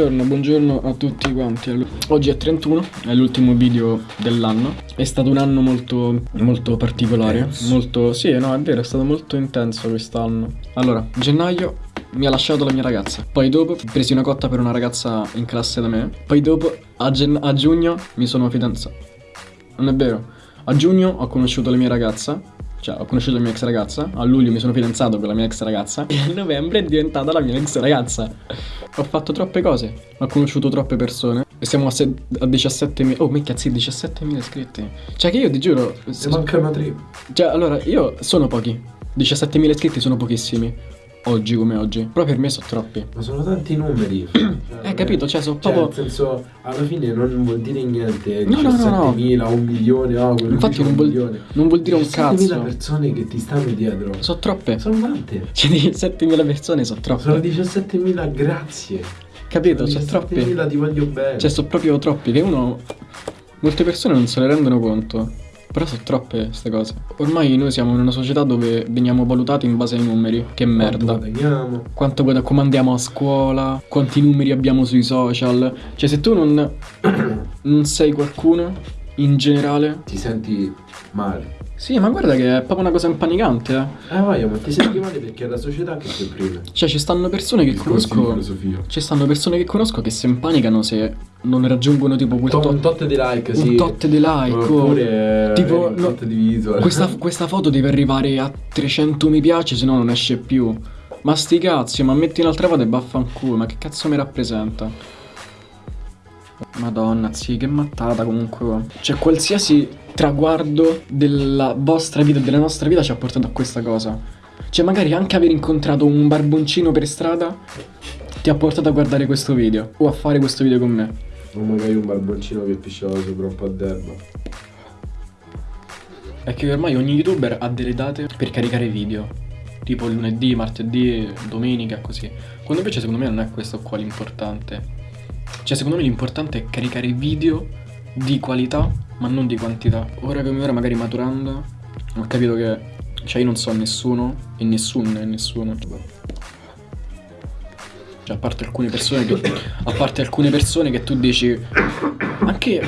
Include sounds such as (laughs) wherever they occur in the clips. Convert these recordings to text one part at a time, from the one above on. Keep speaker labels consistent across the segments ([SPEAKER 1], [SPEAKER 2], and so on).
[SPEAKER 1] buongiorno, buongiorno a tutti quanti. Oggi è 31, è l'ultimo video dell'anno. È stato un anno molto, molto particolare.
[SPEAKER 2] Intenso.
[SPEAKER 1] Molto, sì, no, è vero, è stato molto intenso quest'anno. Allora, gennaio mi ha lasciato la mia ragazza. Poi dopo ho preso una cotta per una ragazza in classe da me. Poi dopo, a, a giugno, mi sono fidanzato. Non è vero. A giugno ho conosciuto la mia ragazza. Cioè, ho conosciuto la mia ex ragazza. A luglio mi sono fidanzato con la mia ex ragazza. E a novembre è diventata la mia ex ragazza. Ho fatto troppe cose. Ho conosciuto troppe persone. E siamo a, se- a 17.000. Oh, minchia, sì, 17.000 iscritti. Cioè, che io ti giuro.
[SPEAKER 2] Ne mancano tre.
[SPEAKER 1] Cioè, allora, io sono pochi. 17.000 iscritti sono pochissimi. Oggi come oggi. Però per me sono troppi.
[SPEAKER 2] Ma sono tanti numeri. (clears throat)
[SPEAKER 1] Eh, capito? Cioè, sono
[SPEAKER 2] Cioè,
[SPEAKER 1] proprio.
[SPEAKER 2] nel senso, alla fine non vuol dire niente.
[SPEAKER 1] No, no, no, no.
[SPEAKER 2] 17.000, un milione, quello
[SPEAKER 1] Infatti non vuol, non vuol dire un
[SPEAKER 2] 17.000
[SPEAKER 1] cazzo.
[SPEAKER 2] persone che ti stanno dietro.
[SPEAKER 1] Sono troppe.
[SPEAKER 2] Sono tante.
[SPEAKER 1] Cioè, 17.000 persone sono troppe.
[SPEAKER 2] Sono 17.000, grazie.
[SPEAKER 1] Capito?
[SPEAKER 2] Sono
[SPEAKER 1] Sono troppi.
[SPEAKER 2] 17.000 ti voglio bene.
[SPEAKER 1] Cioè, sono proprio troppi che uno. Molte persone non se ne rendono conto. Però sono troppe queste cose. Ormai noi siamo in una società dove veniamo valutati in base ai numeri. Che
[SPEAKER 2] Quanto
[SPEAKER 1] merda.
[SPEAKER 2] guadagniamo?
[SPEAKER 1] Quanto guada- come andiamo a scuola, quanti numeri abbiamo sui social. Cioè, se tu non, (coughs) non sei qualcuno, in generale.
[SPEAKER 2] Ti senti male.
[SPEAKER 1] Sì, ma guarda che è proprio una cosa impanicante, eh.
[SPEAKER 2] Eh vai, ma ti senti male perché è la società che ti opprime.
[SPEAKER 1] Cioè, ci stanno persone che
[SPEAKER 2] di
[SPEAKER 1] conosco. Ci stanno persone che conosco che si impanicano se non raggiungono tipo quel
[SPEAKER 2] To-
[SPEAKER 1] tot,
[SPEAKER 2] un tot di like,
[SPEAKER 1] un
[SPEAKER 2] sì.
[SPEAKER 1] tot di like. o-
[SPEAKER 2] Oppure
[SPEAKER 1] tipo,
[SPEAKER 2] un tot di visual.
[SPEAKER 1] questa, (laughs) questa foto deve arrivare a 300 mi piace, se no non esce più. Ma sti cazzi, ma metti un'altra foto e vaffanculo, ma che cazzo mi rappresenta? Madonna, sì, che mattata comunque. Cioè, qualsiasi traguardo della vostra vita della nostra vita ci ha portato a questa cosa. Cioè, magari anche aver incontrato un barboncino per strada ti ha portato a guardare questo video o a fare questo video con me.
[SPEAKER 2] O magari un barboncino che pisciava sopra un po' d'erba.
[SPEAKER 1] È che ormai ogni youtuber ha delle date per caricare video. Tipo lunedì, martedì, domenica, così. Quando invece secondo me non è questo qua l'importante. Cioè secondo me l'importante è caricare video di qualità, ma non di quantità. Ora come ora, magari maturando, ho capito che... Cioè io non so nessuno, e nessuno è nessuno. Cioè a parte alcune persone che... A parte alcune persone che tu dici... Anche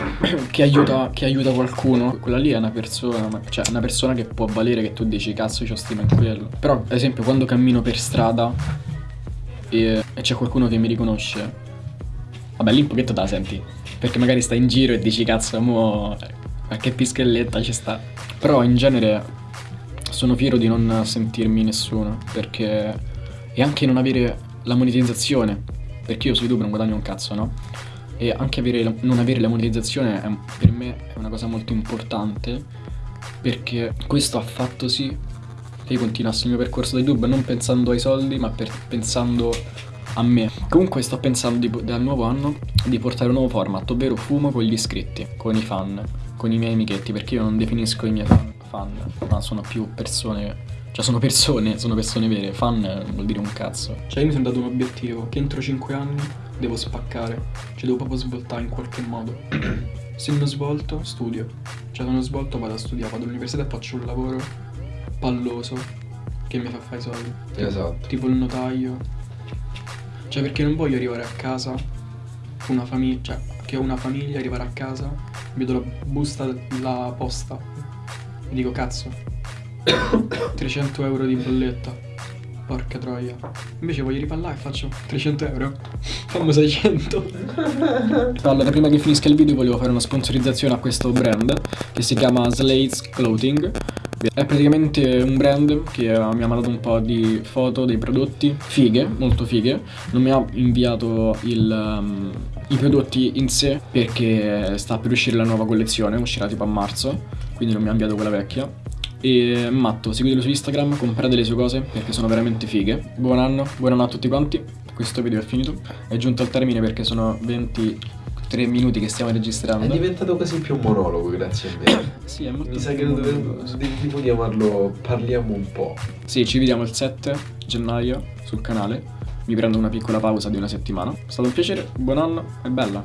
[SPEAKER 1] che aiuta, che aiuta qualcuno, quella lì è una persona, cioè una persona che può valere che tu dici cazzo io stima in quello. Però, ad esempio, quando cammino per strada e, e c'è qualcuno che mi riconosce, vabbè lì un pochetto te la senti, perché magari stai in giro e dici cazzo, mo qualche pischelletta ci sta. Però in genere sono fiero di non sentirmi nessuno, perché e anche non avere la monetizzazione, perché io su YouTube non guadagno un cazzo, no? E anche avere la- non avere la monetizzazione è- per me è una cosa molto importante perché questo ha fatto sì che io continuassi il mio percorso da YouTube non pensando ai soldi ma pensando a me. Comunque sto pensando di- dal nuovo anno di portare un nuovo format, ovvero fumo con gli iscritti, con i fan, con i miei amichetti, perché io non definisco i miei fan, fan ma sono più persone cioè sono persone, sono persone vere, fan non vuol dire un cazzo. Cioè io mi sono dato un obiettivo, che entro 5 anni devo spaccare, cioè devo proprio svoltare in qualche modo. Se non svolto, studio. Cioè se non svolto vado a studiare, vado all'università e faccio un lavoro palloso che mi fa fare i soldi.
[SPEAKER 2] Esatto.
[SPEAKER 1] Tipo il notaio. Cioè perché non voglio arrivare a casa, una famiglia, cioè che ho una famiglia, arrivare a casa, vedo la busta della posta e dico cazzo, (coughs) 300 euro di bolletta. Porca troia. Invece voglio là e faccio 300 euro. Fammo 600. (laughs) Allora, prima che finisca il video volevo fare una sponsorizzazione a questo brand che si chiama Slates Clothing. È praticamente un brand che mi ha mandato un po' di foto dei prodotti fighe, molto fighe. Non mi ha inviato il, um, i prodotti in sé perché sta per uscire la nuova collezione, uscirà tipo a marzo, quindi non mi ha inviato quella vecchia. E Matto, seguitelo su Instagram, comprate le sue cose perché sono veramente fighe. Buon anno, buon anno a tutti quanti. Questo video è finito, è giunto al termine perché sono 23 minuti che stiamo
[SPEAKER 2] È
[SPEAKER 1] registrando.
[SPEAKER 2] diventato quasi più un monologo grazie a me. (coughs)
[SPEAKER 1] Sì, è molto
[SPEAKER 2] Mi sa che tipo chiamarlo Parliamo un po'.
[SPEAKER 1] Sì, ci vediamo il 7 gennaio sul canale. Mi prendo una piccola pausa di una settimana. È stato un piacere, buon anno e bella.